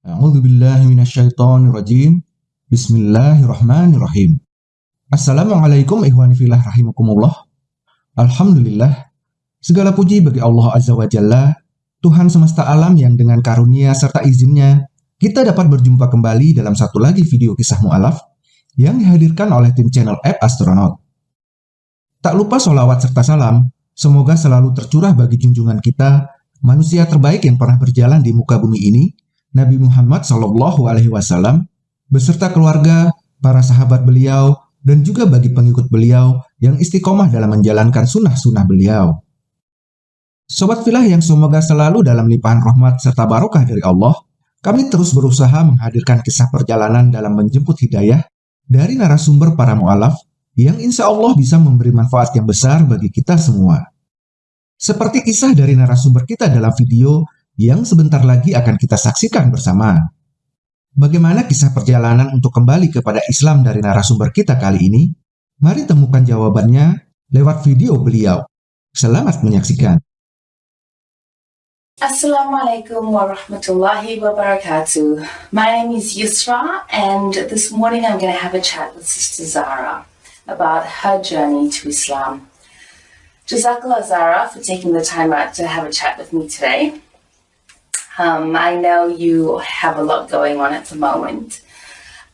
A'udzubillahiminasyaitonirrajim. Bismillahirrahmanirrahim. Assalamualaikum ihwani filah rahimakumullah. Alhamdulillah. Segala puji bagi Allah Azza wa Jalla, Tuhan semesta alam yang dengan karunia serta izinnya, kita dapat berjumpa kembali dalam satu lagi video kisah mu'alaf yang dihadirkan oleh tim channel App Astronaut. Tak lupa sholawat serta salam, semoga selalu tercurah bagi junjungan kita, manusia terbaik yang pernah berjalan di muka bumi ini, Nabi Muhammad Shallallahu Alaihi Wasallam beserta keluarga, para sahabat beliau, dan juga bagi pengikut beliau yang istiqomah dalam menjalankan sunnah-sunnah beliau. Sobat filah yang semoga selalu dalam limpahan rahmat serta barokah dari Allah, kami terus berusaha menghadirkan kisah perjalanan dalam menjemput hidayah dari narasumber para mu'alaf yang insya Allah bisa memberi manfaat yang besar bagi kita semua. Seperti kisah dari narasumber kita dalam video yang sebentar lagi akan kita saksikan bersama. Bagaimana kisah perjalanan untuk kembali kepada Islam dari narasumber kita kali ini? Mari temukan jawabannya lewat video beliau. Selamat menyaksikan. Assalamualaikum warahmatullahi wabarakatuh. My name is Yusra and this morning I'm going to have a chat with Sister Zara about her journey to Islam. Jazakallah Zara for taking the time out to have a chat with me today. Um, I know you have a lot going on at the moment.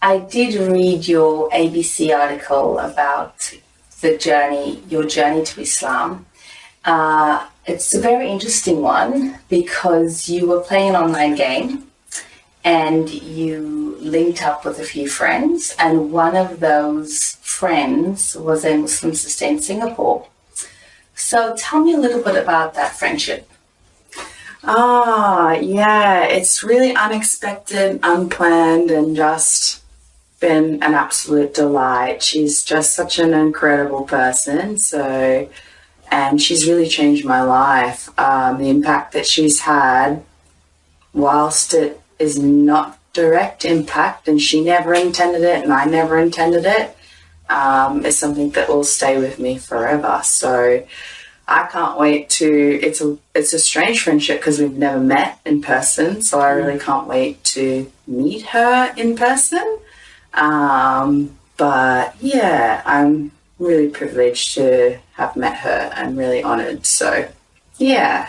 I did read your ABC article about the journey, your journey to Islam. Uh, it's a very interesting one because you were playing an online game and you linked up with a few friends and one of those friends was a Muslim sister in Singapore. So tell me a little bit about that friendship. Ah, yeah, it's really unexpected, unplanned, and just been an absolute delight. She's just such an incredible person. So, and she's really changed my life. Um, the impact that she's had, whilst it is not direct impact, and she never intended it, and I never intended it, um, is something that will stay with me forever. So, I can't wait to. It's a it's a strange friendship because we've never met in person, so I really can't wait to meet her in person. Um, but yeah, I'm really privileged to have met her and really honored. So yeah.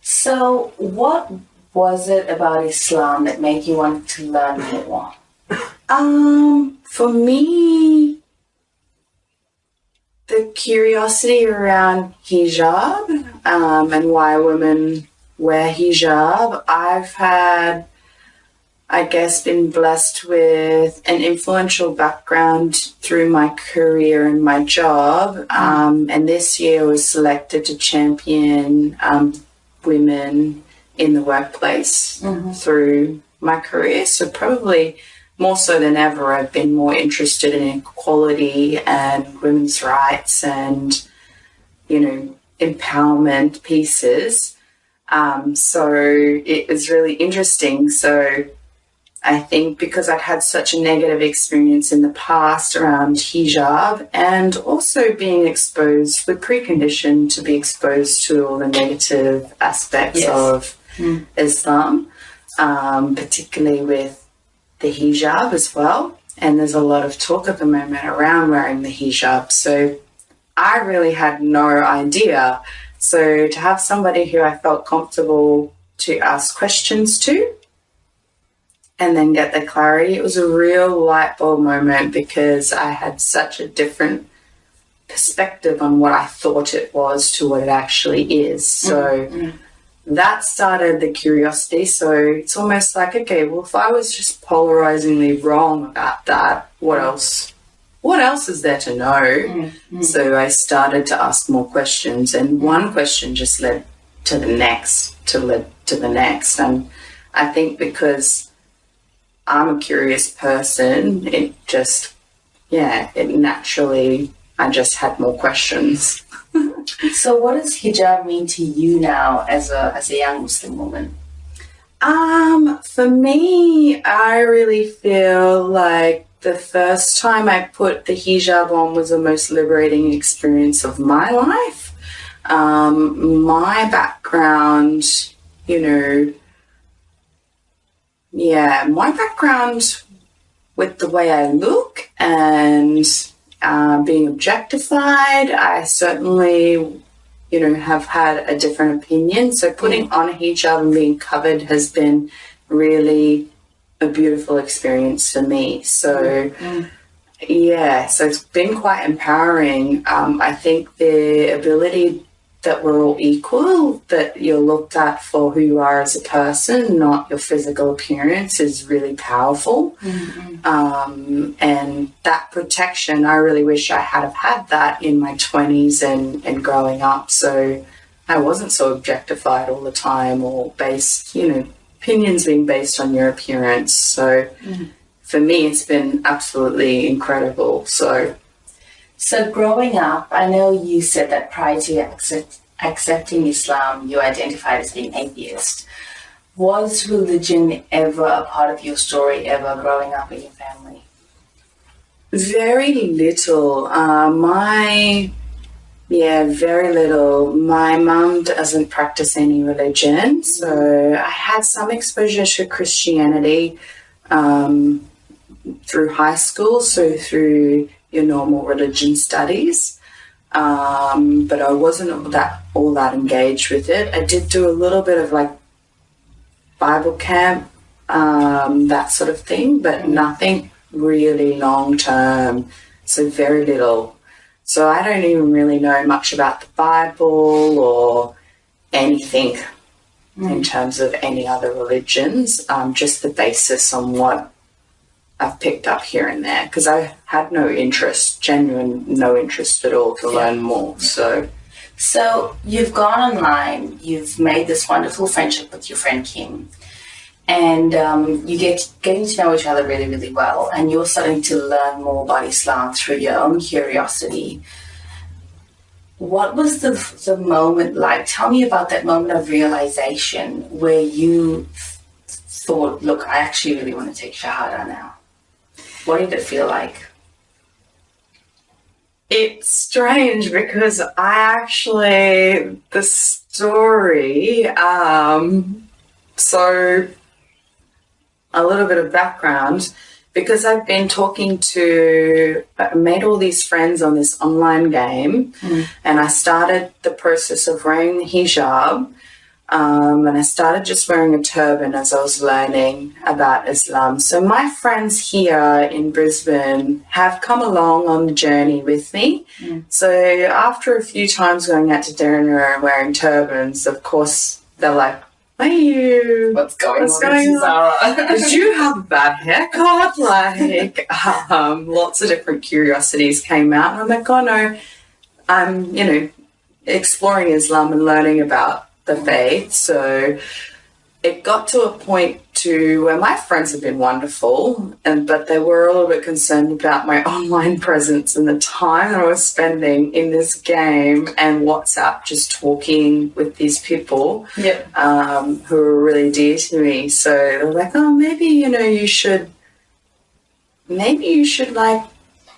So what was it about Islam that made you want to learn more? Um, for me, the curiosity around hijab um, and why women wear hijab. I've had, I guess, been blessed with an influential background through my career and my job. Um, and this year was selected to champion um, women in the workplace mm-hmm. through my career. So probably more so than ever, I've been more interested in equality and women's rights and, you know, empowerment pieces. Um, so it was really interesting. So I think because I'd had such a negative experience in the past around hijab and also being exposed, the precondition to be exposed to all the negative aspects yes. of mm. Islam, um, particularly with the hijab as well. And there's a lot of talk at the moment around wearing the hijab. So I really had no idea. So to have somebody who I felt comfortable to ask questions to and then get the clarity, it was a real light bulb moment because I had such a different perspective on what I thought it was to what it actually is. So mm -hmm that started the curiosity. So it's almost like, okay, well, if I was just polarizingly wrong about that, what else? What else is there to know? Mm-hmm. So I started to ask more questions, and one question just led to the next, to led to the next. And I think because I'm a curious person, it just, yeah, it naturally, I just had more questions. So what does hijab mean to you now as a, as a young Muslim woman? Um, for me, I really feel like the first time I put the hijab on was the most liberating experience of my life. Um, my background, you know, yeah, my background with the way I look and uh, being objectified, I certainly, you know, have had a different opinion. So putting on a hijab and being covered has been really a beautiful experience for me. So. Mm. Yeah, so it's been quite empowering. Um, I think the ability that we're all equal, that you're looked at for who you are as a person, not your physical appearance, is really powerful. Mm-hmm. Um, and that protection, I really wish I had have had that in my 20s and, and growing up. So I wasn't so objectified all the time or based, you know, opinions being based on your appearance. So Mhm. for me, it's been absolutely incredible. So So, growing up, I know you said that prior to accept, accepting Islam, you identified as being atheist. Was religion ever a part of your story, ever growing up in your family? Very little. Uh, my, yeah, very little. My mum doesn't practice any religion, so I had some exposure to Christianity um, through high school, so through your normal religion studies. Um, but I wasn't that all that engaged with it. I did do a little bit of like Bible camp, um, that sort of thing, but nothing really long term. So very little. So I don't even really know much about the Bible or anything in terms of any other religions. Um, just the basis on what I've picked up here and there because I had no interest, genuine no interest at all to Yeah. learn more. So So, you've gone online, you've made this wonderful friendship with your friend Kim, and um, you get getting to know each other really, really well, and you're starting to learn more about Islam through your own curiosity. What was the, the moment like? Tell me about that moment of realization where you thought, look, I actually really want to take Shahada now. What did it feel like? It's strange because I actually the story. Um, so a little bit of background because I've been talking to, I made all these friends on this online game, Mm. and I started the process of wearing the hijab. Um, and I started just wearing a turban as I was learning about Islam. So my friends here in Brisbane have come along on the journey with me. Mm. So after a few times going out to dinner and wearing turbans, of course they're like, "Are you? What's going What's on, going on? Did you have a bad haircut?" Like, um, lots of different curiosities came out, and I'm like, "Oh no, I'm you know exploring Islam and learning about the faith." So it got to a point to where my friends have been wonderful, and but they were a little bit concerned about my online presence and the time that I was spending in this game and WhatsApp, just talking with these people Yep. um, who were really dear to me. So they're like, oh, maybe you know you should, maybe you should like,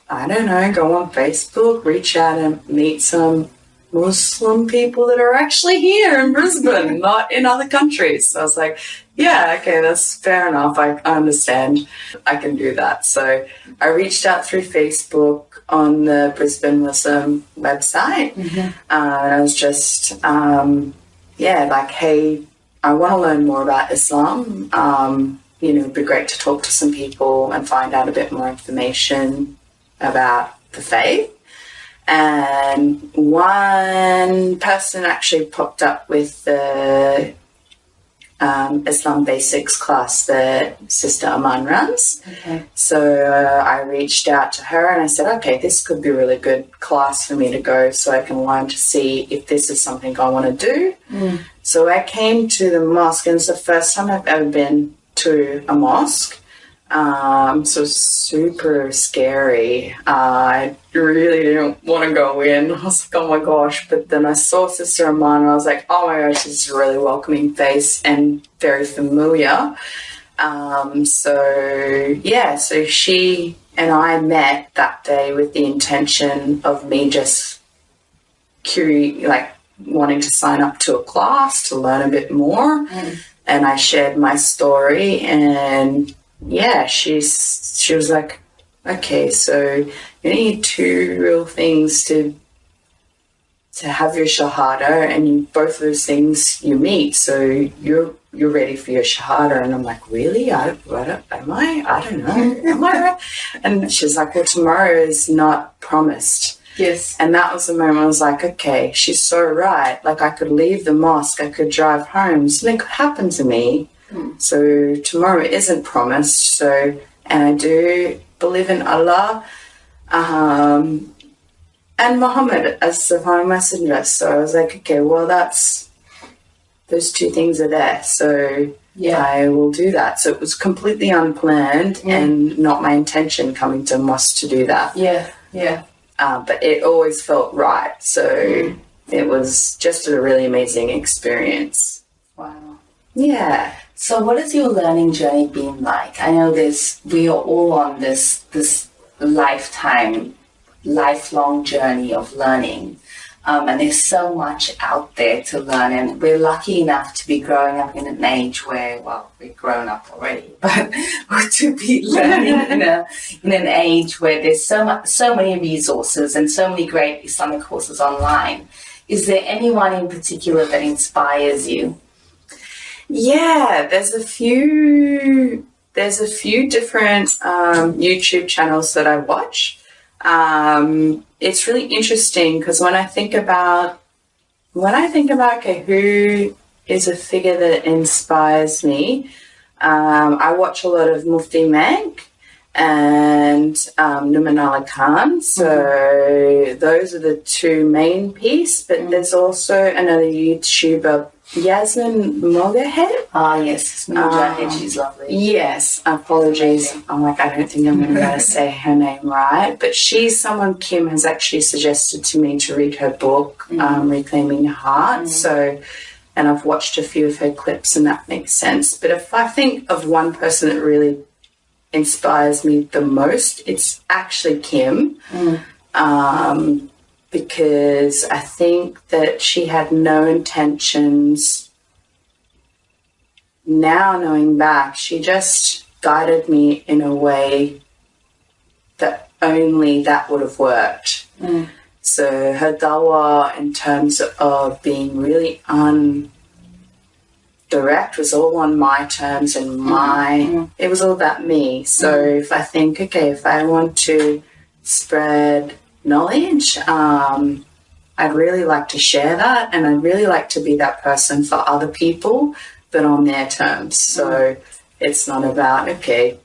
I don't know, go on Facebook, reach out and meet some Muslim people that are actually here in Brisbane, not in other countries. So I was like, yeah, okay, that's fair enough. I, I understand. I can do that. So I reached out through Facebook on the Brisbane Muslim website. Mhm. Uh, and I was just, um, yeah, like, hey, I want to learn more about Islam. Um, you know, it'd be great to talk to some people and find out a bit more information about the faith. And one person actually popped up with the um, Islam Basics class that Sister Aman runs. Okay. So uh, I reached out to her and I said, okay, this could be a really good class for me to go so I can learn to see if this is something I want to do. Mm. So I came to the mosque and it's the first time I've ever been to a mosque. Um, so super scary. Uh, I really didn't want to go in. I was like, oh my gosh. But then I saw Sister Aman and I was like, oh my gosh, this is a really welcoming face and very familiar. Um, so yeah, so she and I met that day with the intention of me just curi- like wanting to sign up to a class to learn a bit more. Mm. and I shared my story and yeah, she's she was like, okay, so you need two real things to to have your shahada and you, both those things you meet. So you're you're ready for your shahada. And i'm like really? I, I don't, am i? I don't know. Am i and she's like well tomorrow is not promised. Yes. and that was the moment I was like, okay, she's so right. Like I could leave the mosque, I could drive home, something could happen to me. So tomorrow isn't promised. So, and I do believe in Allah um, and Muhammad as the final messenger. So I was like, okay, well, that's those two things are there. So Yeah. I will do that. So it was completely unplanned and not my intention coming to mosque to do that Yeah. Yeah. uh, but it always felt right. So it was just a really amazing experience. Wow. Yeah. So, what has your learning journey been like? I know this. We are all on this this lifetime, lifelong journey of learning, um, and there's so much out there to learn. And we're lucky enough to be growing up in an age where, well, we're grown up already, but to be learning in a in an age where there's so much, so many resources and so many great Islamic courses online. Is there anyone in particular that inspires you? Yeah, there's a few there's a few different um, YouTube channels that I watch. Um, it's really interesting because when I think about when I think about okay, who is a figure that inspires me, um, I watch a lot of Mufti Menk and um, Nouman Ali Khan. So those are the two main piece. But there's also another YouTuber, Yasmin Mogahed. Ah, yes, Mujahid, Um, she's lovely. Yes, apologies. I'm like, I don't think I'm going to be able to say her name right. But she's someone Kim has actually suggested to me to read her book, um, Reclaiming Heart. So, and I've watched a few of her clips and that makes sense. But if I think of one person that really inspires me the most, it's actually Kim. Um, because I think that she had no intentions. Now knowing back, she just guided me in a way that only that would have worked. Mm. So her dawa in terms of being really undirect was all on my terms and mm-hmm. my mm-hmm. it was all about me. So mm-hmm. if I think, okay, if I want to spread knowledge, um, I'd really like to share that and I'd really like to be that person for other people, but on their terms. So mm. it's not about, okay,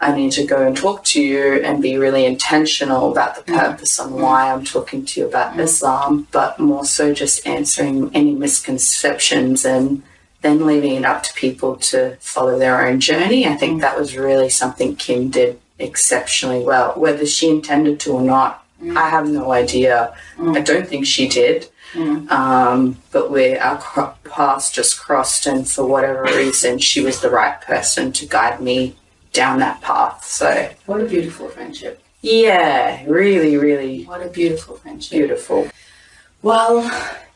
I need to go and talk to you and be really intentional about the mm. purpose and mm. why I'm talking to you about Islam, but more so just answering any misconceptions and then leaving it up to people to follow their own journey. I think that was really something Kim did exceptionally well. Whether she intended to or not, I have no idea. I don't think she did. Um, but where our paths just crossed, and for whatever reason, she was the right person to guide me down that path. So What a beautiful friendship. yeah, really, really What a beautiful friendship. beautiful. Well,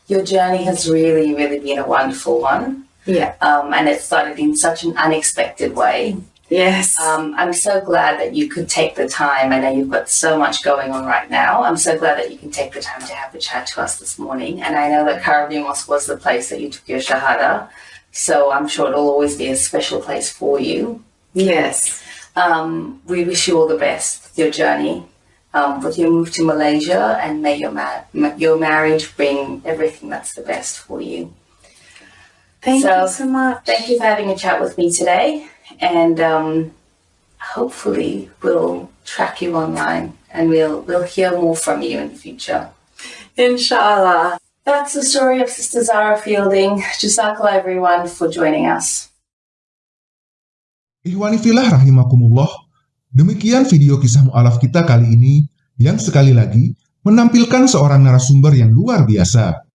your journey has really, really been a wonderful one. Yeah. Um, and it started in such an unexpected way. Yes. Um, I'm so glad that you could take the time. I know you've got so much going on right now. I'm so glad that you can take the time to have the chat to us this morning. And I know that Mosque was the place that you took your Shahada. So I'm sure it'll always be a special place for you. yes. Um, we wish you all the best with your journey, um, with your move to Malaysia, and may your, ma- ma- your marriage bring everything that's the best for you. Thank So, you so much. Thank you for having a chat with me today, and um, hopefully we'll track you online and we'll we'll hear more from you in the future. Inshallah. That's the story of Sister Zara Fielding. Jazakallah everyone for joining us. Ihwani filah rahimakumullah, demikian video kisah mu'alaf kita kali ini yang sekali lagi menampilkan seorang narasumber yang luar biasa.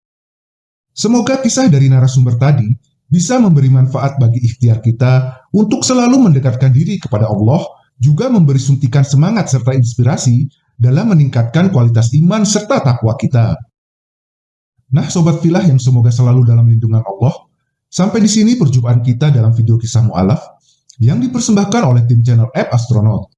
Semoga kisah dari narasumber tadi bisa memberi manfaat bagi ikhtiar kita untuk selalu mendekatkan diri kepada Allah, juga memberi suntikan semangat serta inspirasi dalam meningkatkan kualitas iman serta takwa kita. Nah, sobat filah yang semoga selalu dalam lindungan Allah, Sampai di sini perjumpaan kita dalam video kisah mu'alaf yang dipersembahkan oleh tim channel App Astronaut.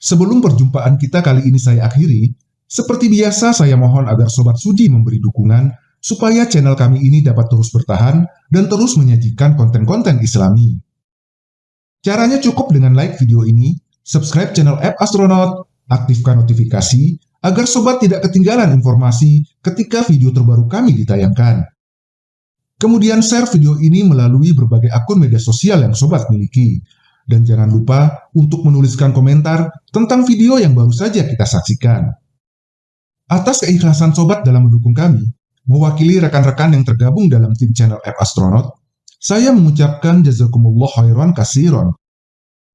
Sebelum perjumpaan kita kali ini saya akhiri, seperti biasa saya mohon agar Sobat Sudi memberi dukungan supaya channel kami ini dapat terus bertahan dan terus menyajikan konten-konten islami. Caranya cukup dengan like video ini, subscribe channel App Astronaut, aktifkan notifikasi, agar Sobat tidak ketinggalan informasi ketika video terbaru kami ditayangkan. Kemudian share video ini melalui berbagai akun media sosial yang sobat miliki. Dan jangan lupa untuk menuliskan komentar tentang video yang baru saja kita saksikan. Atas keikhlasan sobat dalam mendukung kami, mewakili rekan-rekan yang tergabung dalam tim channel App Astronaut, saya mengucapkan jazakumullah khairan kasiron.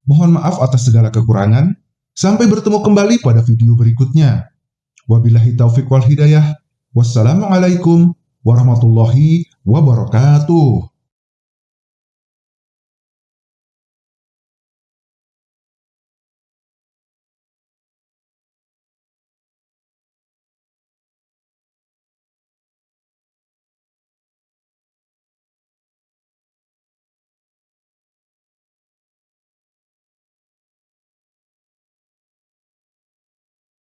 Mohon maaf atas segala kekurangan, sampai bertemu kembali pada video berikutnya. Wabillahi taufiq wal hidayah. Wassalamualaikum warahmatullahi wabarakatuh.